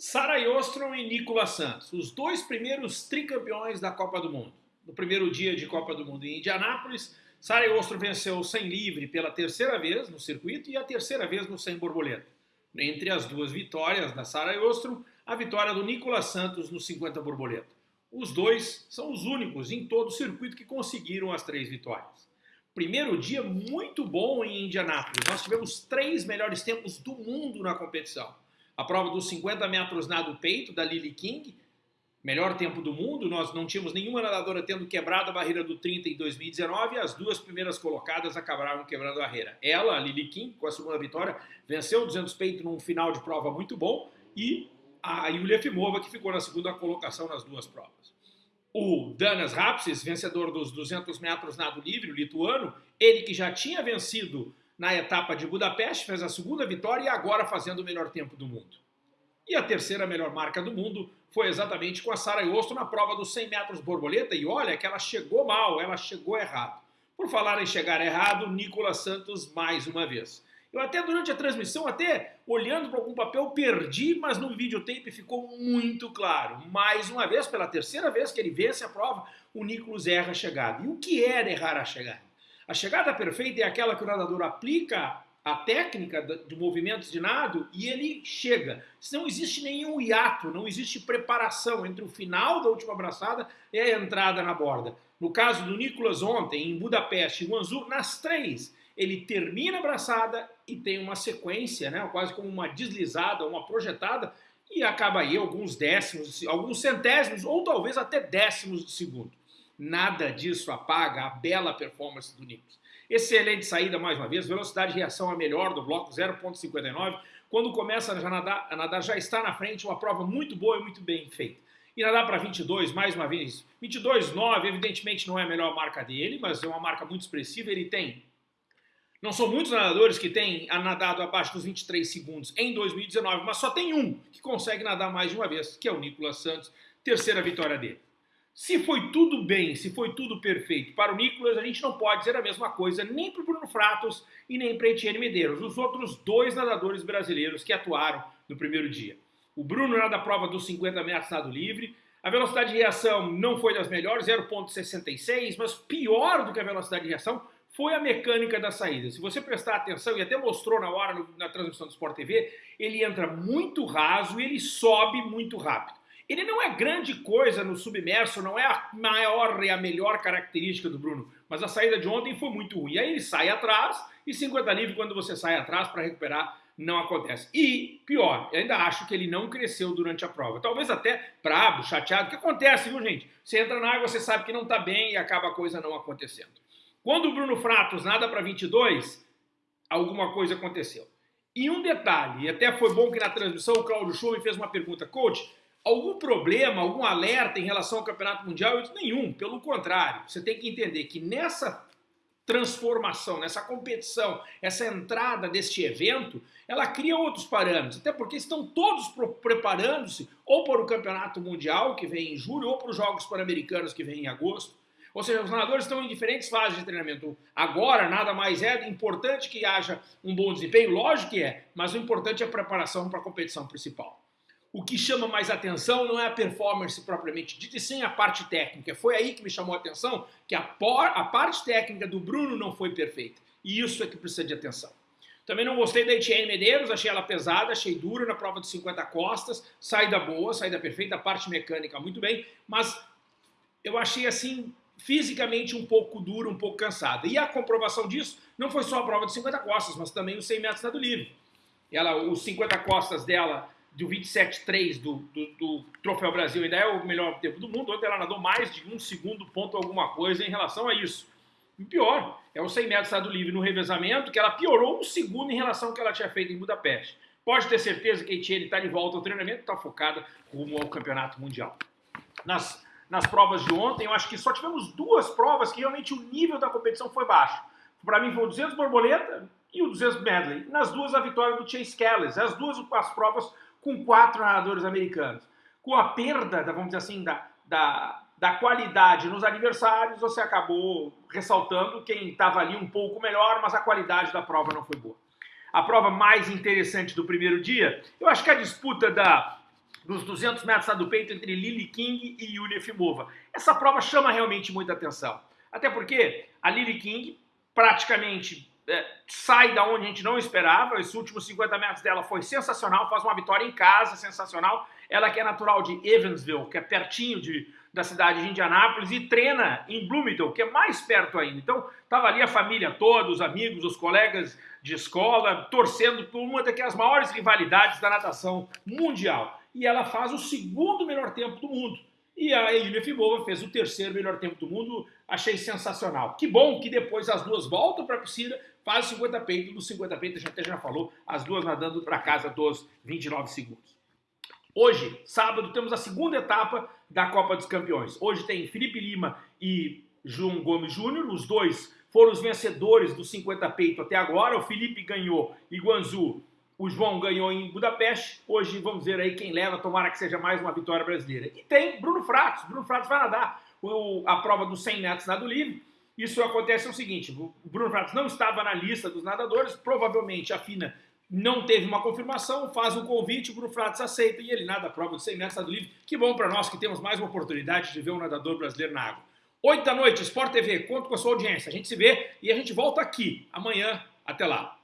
Sara Ostrom e Nicolas Santos, os dois primeiros tricampeões da Copa do Mundo. No primeiro dia de Copa do Mundo em Indianápolis, Sara Ostrom venceu o 100 livre pela terceira vez no circuito e a terceira vez no 100 borboleta. Entre as duas vitórias da Sara Ostrom, a vitória do Nicolas Santos no 50 borboleta. Os dois são os únicos em todo o circuito que conseguiram as três vitórias. Primeiro dia muito bom em Indianápolis. Nós tivemos três melhores tempos do mundo na competição a prova dos 50 metros nado peito da Lily King, melhor tempo do mundo, nós não tínhamos nenhuma nadadora tendo quebrado a barreira do 30 em 2019 e as duas primeiras colocadas acabaram quebrando a barreira. Ela, a Lily King, com a segunda vitória, venceu o 200 peito num final de prova muito bom e a Yulia Fimova, que ficou na segunda colocação nas duas provas. O Danas Rapsis, vencedor dos 200 metros nado livre, o lituano, ele que já tinha vencido na etapa de Budapeste, fez a segunda vitória e agora fazendo o melhor tempo do mundo. E a terceira melhor marca do mundo foi exatamente com a Sara Yosto na prova dos 100 metros borboleta. E olha que ela chegou mal, ela chegou errado. Por falar em chegar errado, Nicolas Santos mais uma vez. Eu até durante a transmissão, até olhando para algum papel, perdi, mas no videotape ficou muito claro. Mais uma vez, pela terceira vez que ele vence a prova, o Nicolas erra a chegada. E o que era errar a chegada? A chegada perfeita é aquela que o nadador aplica a técnica de movimentos de nado e ele chega. Não existe nenhum hiato, não existe preparação entre o final da última abraçada e a entrada na borda. No caso do Nicolas ontem, em Budapeste e Guangzhou, nas três, ele termina a abraçada e tem uma sequência, né, quase como uma deslizada, uma projetada, e acaba aí alguns décimos, alguns centésimos ou talvez até décimos de segundo. Nada disso apaga a bela performance do Nicolas. Excelente saída mais uma vez, velocidade de reação a melhor do bloco 0.59. Quando começa a nadar, a nadar já está na frente, uma prova muito boa e muito bem feita. E nadar para 22, mais uma vez, 22,9 evidentemente não é a melhor marca dele, mas é uma marca muito expressiva, ele tem não são muitos nadadores que têm nadado abaixo dos 23 segundos em 2019, mas só tem um que consegue nadar mais de uma vez, que é o Nicolas Santos, terceira vitória dele. Se foi tudo bem, se foi tudo perfeito para o Nicolas, a gente não pode dizer a mesma coisa nem para o Bruno Fratos e nem para Etienne Medeiros, os outros dois nadadores brasileiros que atuaram no primeiro dia. O Bruno nada a prova dos 50 metros nado livre, a velocidade de reação não foi das melhores, 0.66, mas pior do que a velocidade de reação foi a mecânica da saída. Se você prestar atenção, e até mostrou na hora na transmissão do Sport TV, ele entra muito raso e ele sobe muito rápido. Ele não é grande coisa no submerso, não é a maior e a melhor característica do Bruno, mas a saída de ontem foi muito ruim. Aí ele sai atrás e 50 livre quando você sai atrás para recuperar não acontece. E, pior, eu ainda acho que ele não cresceu durante a prova. Talvez até brabo, chateado, que acontece, viu gente? Você entra na água, você sabe que não está bem e acaba a coisa não acontecendo. Quando o Bruno Fratos nada para 22, alguma coisa aconteceu. E um detalhe, e até foi bom que na transmissão o Claudio me fez uma pergunta, coach, algum problema, algum alerta em relação ao Campeonato Mundial? Disse, nenhum, pelo contrário. Você tem que entender que nessa transformação, nessa competição, essa entrada deste evento, ela cria outros parâmetros, até porque estão todos preparando-se ou para o Campeonato Mundial, que vem em julho, ou para os Jogos Pan-Americanos, que vem em agosto. Ou seja, os nadadores estão em diferentes fases de treinamento. Agora, nada mais é importante que haja um bom desempenho, lógico que é, mas o importante é a preparação para a competição principal o que chama mais atenção não é a performance propriamente dita, e sim a parte técnica. Foi aí que me chamou a atenção que a, por, a parte técnica do Bruno não foi perfeita. E isso é que precisa de atenção. Também não gostei da Etienne Medeiros, achei ela pesada, achei dura na prova de 50 costas, saída boa, saída perfeita, a parte mecânica muito bem, mas eu achei assim fisicamente um pouco dura, um pouco cansada. E a comprovação disso não foi só a prova de 50 costas, mas também os 100 metros nado livre. Ela, os 50 costas dela do 27.3 do, do, do, Troféu Brasil ainda é o melhor tempo do mundo. Ontem ela nadou mais de um segundo ponto alguma coisa em relação a isso. E pior, é o 100 metros estado livre no revezamento, que ela piorou um segundo em relação ao que ela tinha feito em Budapeste. Pode ter certeza que a Etienne está de volta ao treinamento, está focada rumo ao campeonato mundial. Nas, nas provas de ontem, eu acho que só tivemos duas provas que realmente o nível da competição foi baixo. Para mim foi o 200 borboleta e o 200 medley. Nas duas, a vitória do Chase Kelly. As duas as provas com quatro nadadores americanos. Com a perda, vamos dizer assim, da, da, da qualidade nos adversários, você acabou ressaltando quem estava ali um pouco melhor, mas a qualidade da prova não foi boa. A prova mais interessante do primeiro dia, eu acho que a disputa da dos 200 metros do peito entre Lily King e Yulia Fimova. Essa prova chama realmente muita atenção. Até porque a Lily King praticamente sai da onde a gente não esperava. Esses últimos 50 metros dela foi sensacional, faz uma vitória em casa sensacional. Ela que é natural de Evansville, que é pertinho de, da cidade de Indianápolis, e treina em Bloomington, que é mais perto ainda. Então, estava ali a família toda, os amigos, os colegas de escola, torcendo por uma das maiores rivalidades da natação mundial. E ela faz o segundo melhor tempo do mundo. E a Yulia Fibova fez o terceiro melhor tempo do mundo, achei sensacional. Que bom que depois as duas voltam para a piscina, faz 50 peitos, dos 50 peitos a gente até já falou, as duas nadando para casa dos 29 segundos. Hoje, sábado, temos a segunda etapa da Copa dos Campeões. Hoje tem Felipe Lima e João Gomes Júnior, os dois foram os vencedores dos 50 peito até agora. O Felipe ganhou em Guangzhou o João ganhou em Budapeste. Hoje vamos ver aí quem leva, tomara que seja mais uma vitória brasileira. E tem Bruno Fratos. Bruno Fratos vai nadar o, a prova dos 100 metros nado livre. Isso acontece o seguinte, o Bruno Fratos não estava na lista dos nadadores, provavelmente a FINA não teve uma confirmação, faz um convite, o Bruno Fratos aceita e ele nada a prova dos 100 metros nado livre. Que bom para nós que temos mais uma oportunidade de ver um nadador brasileiro na água. 8 da noite, Sport TV, conto com a sua audiência. A gente se vê e a gente volta aqui amanhã. Até lá.